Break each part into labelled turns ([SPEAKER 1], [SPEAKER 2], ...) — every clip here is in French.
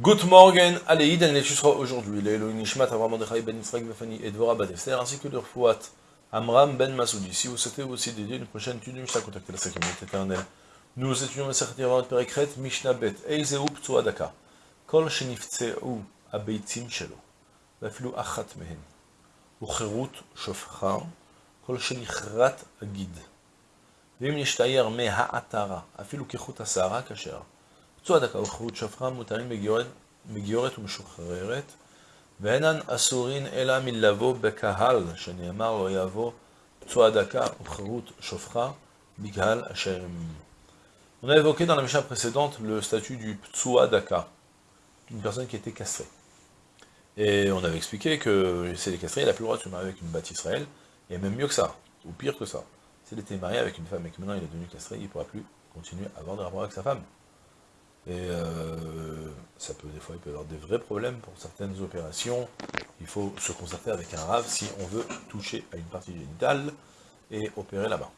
[SPEAKER 1] Good morgen, Aleïd, Anelchusra, aujourd'hui, Lélo Nishmat, Avram Mordechai ben Israël Befani et Dvora Badefter, ben ainsi que leur fouat, Amram ben Masoudi. Si vous souhaitez aussi dédier une prochaine étude de Mishnah, contactez la Sacrament éternelle. Nous étudions la Sacrament Perekret, Mishnah Bet, Eizeu Ptsuadaka, Kol Sheniftseu Abeitim Shelo, Vafilu Achat Mehen, Ucherut Shofchar, Kol Shenichrat Agid, Vim Nishtayer Meha Atara, Afilu Kechut Asara Kasher, דקה וחירות שופחה מותרים מגיורת ומשוחררת, ואינן אסורין אלא מלבוא בקהל, שנאמר לא יבוא פצוע דקה וחירות שופחה, בקהל אשר... On a évoqué dans la Mishnah précédente le statut du Ptsua Daka, une personne qui était castrée. Et on avait expliqué que c'est les castrés, il n'a plus le droit de se marier avec une batte Israël, et même mieux que ça, ou pire que ça. S'il était marié avec une femme et que maintenant il est devenu castré, il ne pourra plus continuer à avoir des rapports avec sa femme. Et euh, ça peut, des fois, il peut y avoir des vrais problèmes pour certaines opérations. Il faut se concerter avec un rave si on veut toucher à une partie génitale et opérer là-bas.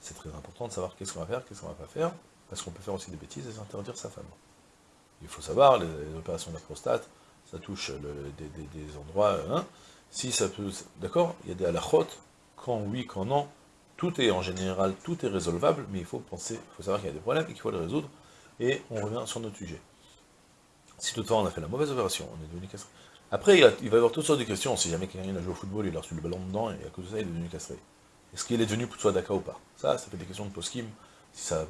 [SPEAKER 1] C'est très important de savoir qu'est-ce qu'on va faire, qu'est-ce qu'on va pas faire, parce qu'on peut faire aussi des bêtises et s'interdire sa femme. Il faut savoir, les, opérations de la prostate, ça touche des, endroits, hein, si ça peut, d'accord, il y a des halachot, quand oui, quand non, tout est en général, tout est résolvable, mais il faut penser, il faut savoir qu'il y a des problèmes et qu'il faut les résoudre, et on revient sur notre sujet. Si toutefois on a fait la mauvaise opération, on est devenu castré. Après, il, va y avoir toutes sortes de questions, si jamais quelqu'un a joué au football, il a reçu le ballon dedans, et à cause de ça, il est devenu castré. Est-ce qu'il est devenu Ptsua Daka ou pas? Ça, ça fait des questions de poskim, si ça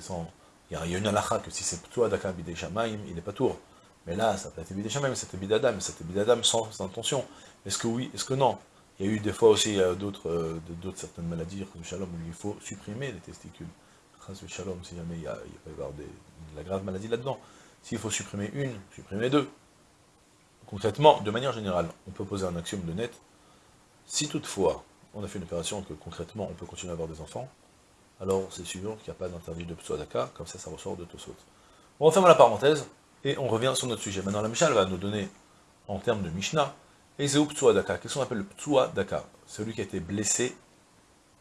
[SPEAKER 1] sans... Il y a une halakha que si c'est Ptsua Daka bidei shamaim, il n'est pas tour. Mais là, ça peut être bidei shamaim, c'était bidadam, c'était bidadam sans, intention. Est-ce que oui, est-ce que non? Il y a eu des fois aussi euh, d'autres euh, d'autres certaines maladies, shalom, où il faut supprimer les testicules. Shalom, si jamais il, y a, peut y avoir de la grave maladie là-dedans. S'il faut supprimer une, supprimer deux. Concrètement, de manière générale, on peut poser un axiome de net. Si toutefois, on a fait une opération que concrètement on peut continuer à avoir des enfants, alors c'est sûr qu'il n'y a pas d'interdit de Psoadaka, comme ça, ça ressort de Tosot. On referme la parenthèse, et on revient sur notre sujet. Maintenant, la Mishnah va nous donner, en termes de Mishnah, Ezeu Psoadaka. Qu'est-ce qu'on appelle le Psoadaka? Celui qui a été blessé,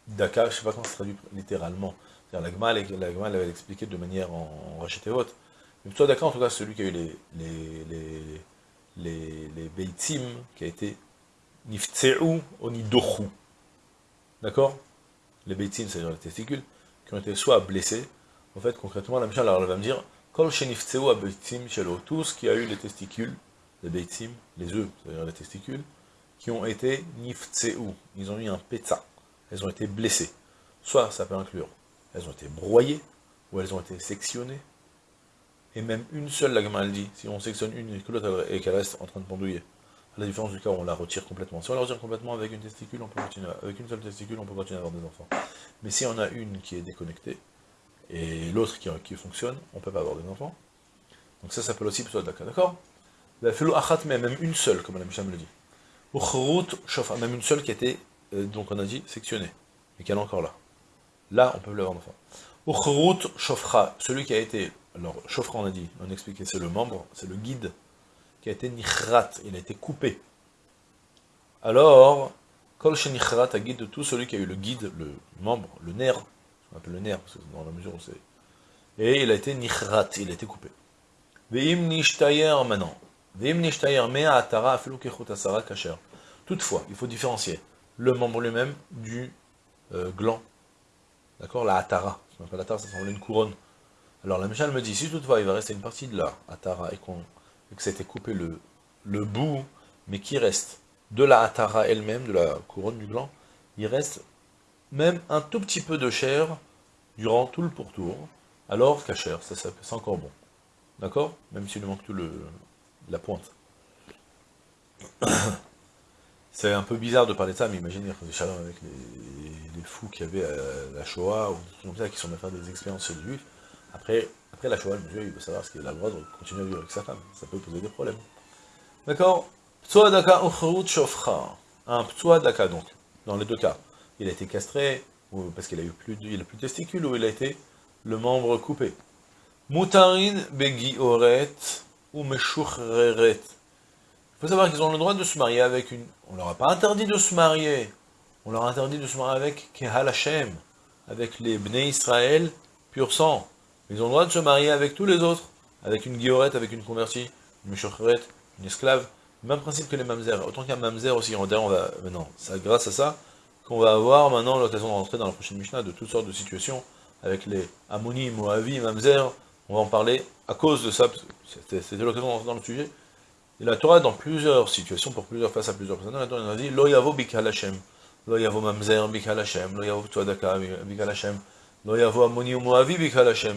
[SPEAKER 1] Daka, je ne sais pas comment se traduit littéralement. La Gmal, la Gmal avait expliqué de manière en, en haute. Le Psoadaka, en tout cas, celui qui a eu les, les, les, les, les Beitzim, qui a été Niftseu Onidochu. D'accord? Les Beitzim, c'est-à-dire les testicules, qui ont été soit blessés, en fait, concrètement, la Mishnah, elle va me dire, Kol Shenifteu Abeitzim Shelo, tous qui a eu les testicules, les Beitzim, les œufs, c'est-à-dire les testicules, qui ont été Niftseu, ils ont eu un pétza, elles ont été blessées. Soit ça peut inclure, elles ont été broyées, ou elles ont été sectionnées, et même une seule, la gamme dit, si on sectionne une et qu'elle reste en train de pendouiller, à la différence du cas où on la retire complètement. Si on la retire complètement avec une testicule, on peut continuer, avec une seule testicule, on peut continuer à avoir des enfants. Mais si on a une qui est déconnectée, et l'autre qui, fonctionne, on ne peut pas avoir des enfants. Donc ça s'appelle aussi plutôt d'accord? La achat, mais même une seule, comme la le dit. Même une seule qui a été, euh, donc on a dit, sectionnée, et qu'elle est encore là. Là, on peut l'avoir d'enfant. Ou shofra, celui qui a été alors, Chauffra, on a dit, on a expliqué, c'est le membre, c'est le guide, qui a été nichrat, il a été coupé. Alors, kol nichrat a guide de tout celui qui a eu le guide, le membre, le nerf, on appelle le nerf, parce que dans la mesure où c'est... Et il a été nichrat, il a été coupé. Veim nishtayer maintenant. Veim nishtayer mea atara afilu asara kasher. Toutefois, il faut différencier le membre lui-même du euh, gland. D'accord La atara. La atara, ça semble une couronne. Alors la Mishnah me dit, si toutefois il va rester une partie de la Atara et, que ça été coupé le, bout, mais qui reste de la Atara elle-même, de la couronne du gland, il reste même un tout petit peu de chair durant tout le pourtour, alors qu'à ça, c'est encore bon. D'accord? Même s'il lui manque tout le, la pointe. C'est un peu bizarre de parler de ça, mais imaginez avec les, fous qu'il y avait à la Shoah, ou comme ça, qui sont à faire des expériences chez les juifs, après, après la Shoah, le il veut savoir ce qu'il a le droit de continuer à vivre avec sa femme. Ça peut poser des problèmes. D'accord? Ptsuadaka shofcha. Un ptsuadaka, donc, dans les deux cas. Il a été castré, parce qu'il a eu plus de, il a plus testicules, ou il a été le membre coupé. Mutarin begi oret ou meshureret. Faut savoir qu'ils ont le droit de se marier avec une... On leur a pas interdit de se marier. On leur a interdit de se marier avec Kehal Hashem, avec les Bnei Israël, pur sang. Ils ont le droit de se marier avec tous les autres, avec une guillorette, avec une convertie, une Meshocheret, une esclave, même principe que les mamzer. Autant qu'un mamzer aussi, on va, maintenant, c'est grâce à ça qu'on va avoir maintenant l'occasion de rentrer dans la prochaine Mishnah de toutes sortes de situations avec les Ammoni, Moavi, mamzer. On va en parler à cause de ça, c'était l'occasion de rentrer dans le sujet. Et la Torah, dans plusieurs situations, pour plusieurs faces à plusieurs personnes, la Torah a dit Lo yavo bikal Hashem, lo yavo mamzer bikal Hashem, lo yavo tuadaka bikal Hashem, lo yavo bikal Hashem.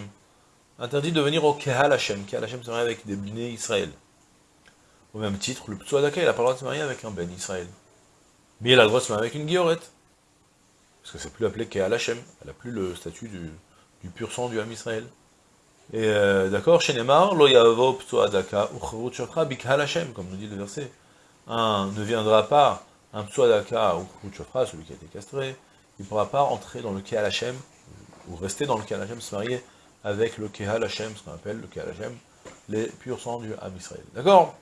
[SPEAKER 1] Interdit de venir au Kehal Hashem. Kehal Hashem se marie avec des bnei Israël. Au même titre, le Ptsuadaka, il n'a pas le droit de se marier avec un Ben Israël. Mais il a le droit de se marier avec une Guillorette. Parce que c'est plus appelé Kehal Hashem. Elle n'a plus le statut du, pur sang du Ham Israël. Et euh, d'accord, chez Neymar, Lo Yavo Ptsuadaka Uchrut Shofra Bikhal Hashem, comme nous dit le verset. Un ne viendra pas, un Ptsuadaka Uchrut Shofra, celui qui a été castré, il ne pourra pas entrer dans le Kehal Hashem, ou rester dans le Kehal Hashem, se marier avec le Kehal Hashem, ce qu'on appelle le Kehal Hashem, les purs sangs du Ham. D'accord?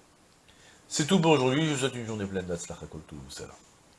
[SPEAKER 1] C'est tout pour aujourd'hui, je vous souhaite une journée pleine d'Atzlach tout, salam.